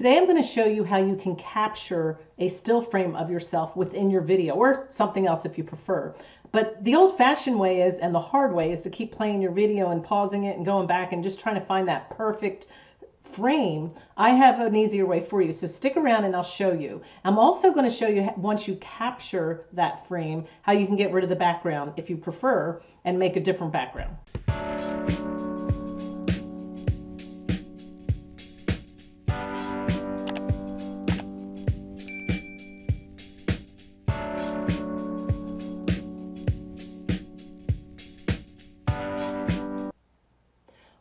Today I'm going to show you how you can capture a still frame of yourself within your video or something else if you prefer. But the old fashioned way is, and the hard way is to keep playing your video and pausing it and going back and just trying to find that perfect frame. I have an easier way for you. So stick around and I'll show you. I'm also going to show you once you capture that frame, how you can get rid of the background if you prefer and make a different background.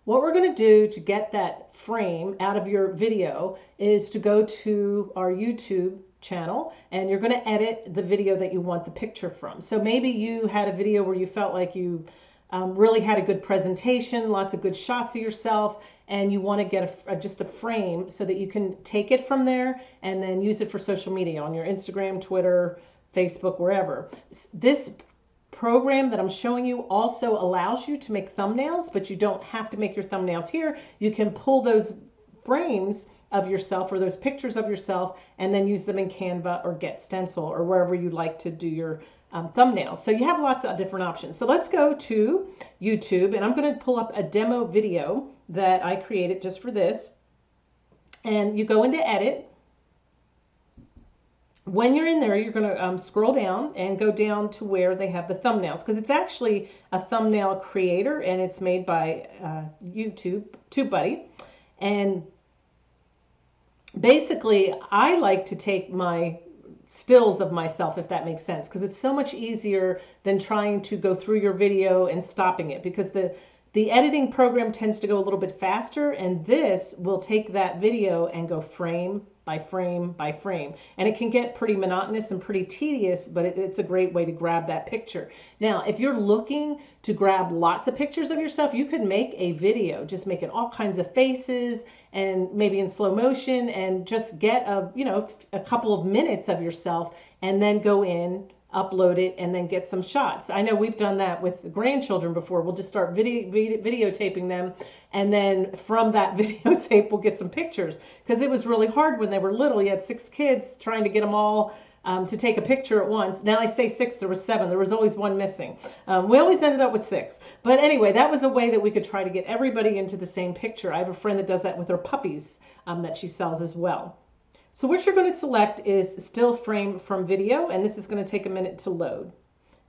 What we're going to do to get that frame out of your video is to go to our YouTube channel and you're going to edit the video that you want the picture from. So maybe you had a video where you felt like you um, really had a good presentation, lots of good shots of yourself, and you want to get a, just a frame so that you can take it from there and then use it for social media on your Instagram, Twitter, Facebook, wherever. This program that I'm showing you also allows you to make thumbnails, but you don't have to make your thumbnails here. You can pull those frames of yourself or those pictures of yourself and then use them in Canva or Get Stencil or wherever you like to do your um, thumbnails. So you have lots of different options. So let's go to YouTube and I'm going to pull up a demo video that I created just for this. And you go into edit when you're in there, you're going to um, scroll down and go down to where they have the thumbnails because it's actually a thumbnail creator and it's made by uh, YouTube, TubeBuddy. And basically, I like to take my stills of myself, if that makes sense, because it's so much easier than trying to go through your video and stopping it because the the editing program tends to go a little bit faster and this will take that video and go frame by frame by frame. And it can get pretty monotonous and pretty tedious, but it, it's a great way to grab that picture. Now, if you're looking to grab lots of pictures of yourself, you could make a video, just making all kinds of faces and maybe in slow motion and just get a, you know, a couple of minutes of yourself and then go in upload it and then get some shots. I know we've done that with the grandchildren before. We'll just start video, video videotaping them and then from that videotape we'll get some pictures because it was really hard when they were little. You had six kids trying to get them all um, to take a picture at once. Now I say six, there was seven. There was always one missing. Um, we always ended up with six. But anyway, that was a way that we could try to get everybody into the same picture. I have a friend that does that with her puppies um, that she sells as well. So what you're going to select is still frame from video, and this is going to take a minute to load.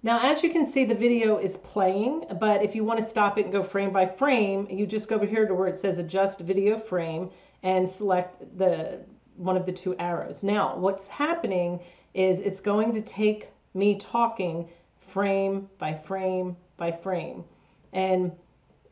Now, as you can see, the video is playing, but if you want to stop it and go frame by frame, you just go over here to where it says adjust video frame and select the one of the two arrows. Now, what's happening is it's going to take me talking frame by frame by frame. And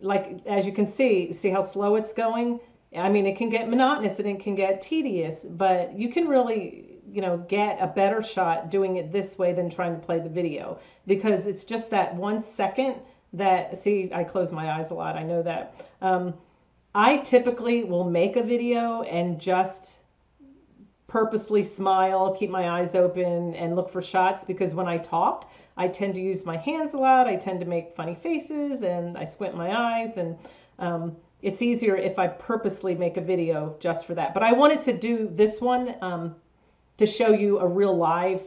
like, as you can see, see how slow it's going? I mean, it can get monotonous and it can get tedious, but you can really, you know, get a better shot doing it this way than trying to play the video because it's just that one second that, see, I close my eyes a lot. I know that. Um, I typically will make a video and just purposely smile, keep my eyes open, and look for shots because when I talk, I tend to use my hands a lot. I tend to make funny faces and I squint my eyes and um, it's easier if I purposely make a video just for that. But I wanted to do this one um, to show you a real live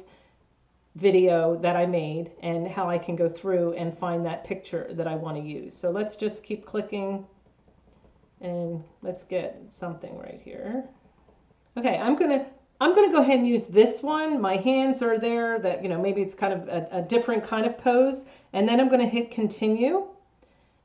video that I made and how I can go through and find that picture that I want to use. So let's just keep clicking and let's get something right here. Okay, I'm gonna I'm gonna go ahead and use this one. My hands are there that, you know, maybe it's kind of a, a different kind of pose. And then I'm gonna hit continue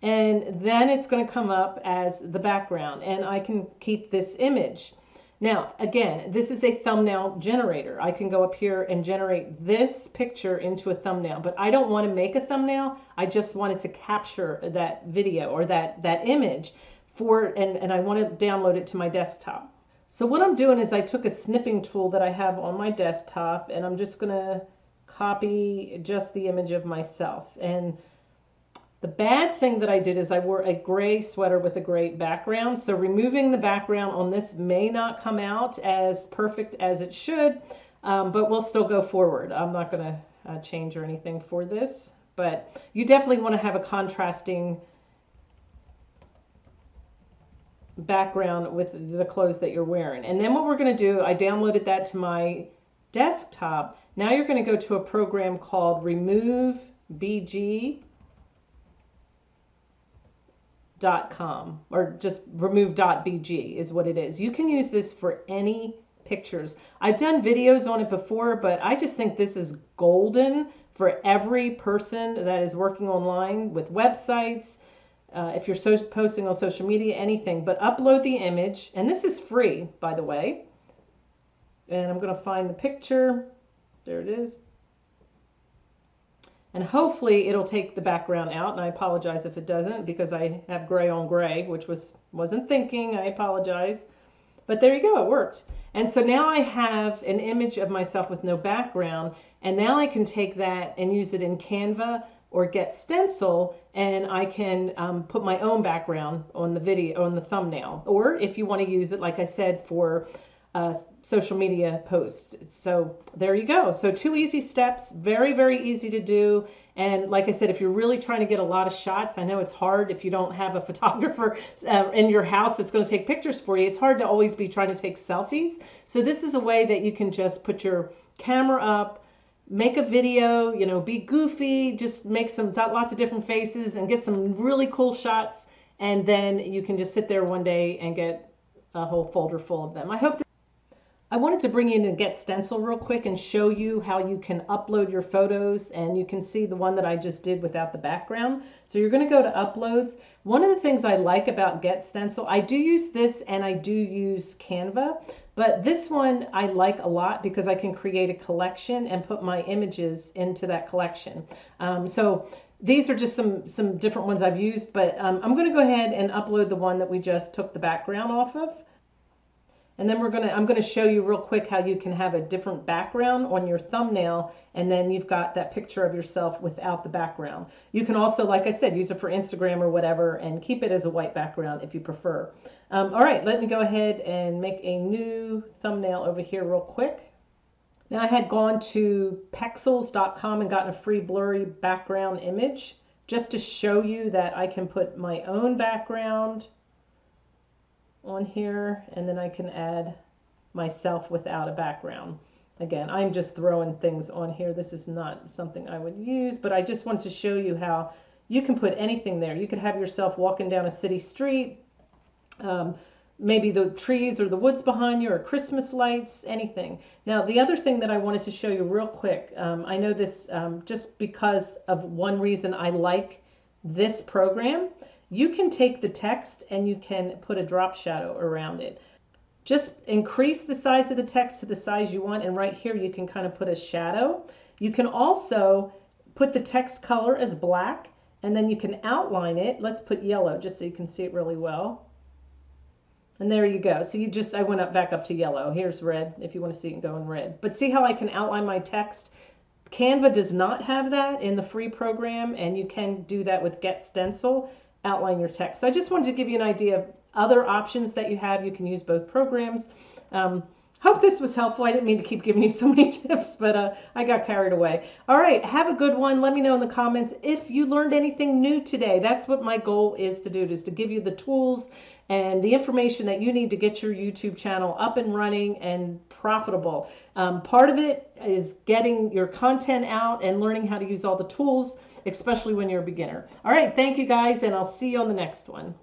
and then it's going to come up as the background and I can keep this image. Now, again, this is a thumbnail generator. I can go up here and generate this picture into a thumbnail, but I don't want to make a thumbnail. I just wanted to capture that video or that, that image for, and, and I want to download it to my desktop. So what I'm doing is I took a snipping tool that I have on my desktop and I'm just going to copy just the image of myself. And the bad thing that I did is I wore a gray sweater with a gray background. So removing the background on this may not come out as perfect as it should, um, but we'll still go forward. I'm not going to uh, change or anything for this, but you definitely want to have a contrasting background with the clothes that you're wearing. And then what we're going to do, I downloaded that to my desktop. Now you're going to go to a program called Remove BG com or just remove dot bg is what it is. You can use this for any pictures. I've done videos on it before, but I just think this is golden for every person that is working online with websites. Uh, if you're so posting on social media, anything, but upload the image, and this is free, by the way. And I'm going to find the picture. There it is and hopefully it'll take the background out and I apologize if it doesn't because I have gray on gray which was wasn't thinking I apologize. But there you go it worked. And so now I have an image of myself with no background and now I can take that and use it in Canva or get stencil and I can um, put my own background on the video on the thumbnail. Or if you want to use it like I said for uh, social media post. So there you go. So two easy steps, very, very easy to do. And like I said, if you're really trying to get a lot of shots, I know it's hard if you don't have a photographer uh, in your house that's going to take pictures for you. It's hard to always be trying to take selfies. So this is a way that you can just put your camera up, make a video, you know, be goofy, just make some lots of different faces and get some really cool shots. And then you can just sit there one day and get a whole folder full of them. I hope I wanted to bring in and Get Stencil real quick and show you how you can upload your photos and you can see the one that I just did without the background. So you're going to go to uploads. One of the things I like about Get Stencil, I do use this and I do use Canva, but this one I like a lot because I can create a collection and put my images into that collection. Um, so these are just some some different ones I've used, but um, I'm going to go ahead and upload the one that we just took the background off of. And then we're gonna, I'm gonna show you real quick how you can have a different background on your thumbnail and then you've got that picture of yourself without the background. You can also, like I said, use it for Instagram or whatever and keep it as a white background if you prefer. Um, all right, let me go ahead and make a new thumbnail over here real quick. Now I had gone to pexels.com and gotten a free blurry background image just to show you that I can put my own background on here and then I can add myself without a background. Again, I'm just throwing things on here. This is not something I would use, but I just want to show you how you can put anything there. You could have yourself walking down a city street, um, maybe the trees or the woods behind you or Christmas lights, anything. Now, the other thing that I wanted to show you real quick, um, I know this um, just because of one reason I like this program you can take the text and you can put a drop shadow around it. Just increase the size of the text to the size you want and right here you can kind of put a shadow. You can also put the text color as black and then you can outline it. Let's put yellow just so you can see it really well. And there you go. So you just, I went up back up to yellow. Here's red if you want to see it go in red. But see how I can outline my text? Canva does not have that in the free program and you can do that with Get Stencil outline your text. So I just wanted to give you an idea of other options that you have. You can use both programs. Um, hope this was helpful. I didn't mean to keep giving you so many tips, but uh, I got carried away. All right, have a good one. Let me know in the comments if you learned anything new today. That's what my goal is to do, is to give you the tools and the information that you need to get your YouTube channel up and running and profitable. Um, part of it is getting your content out and learning how to use all the tools especially when you're a beginner. All right, thank you guys, and I'll see you on the next one.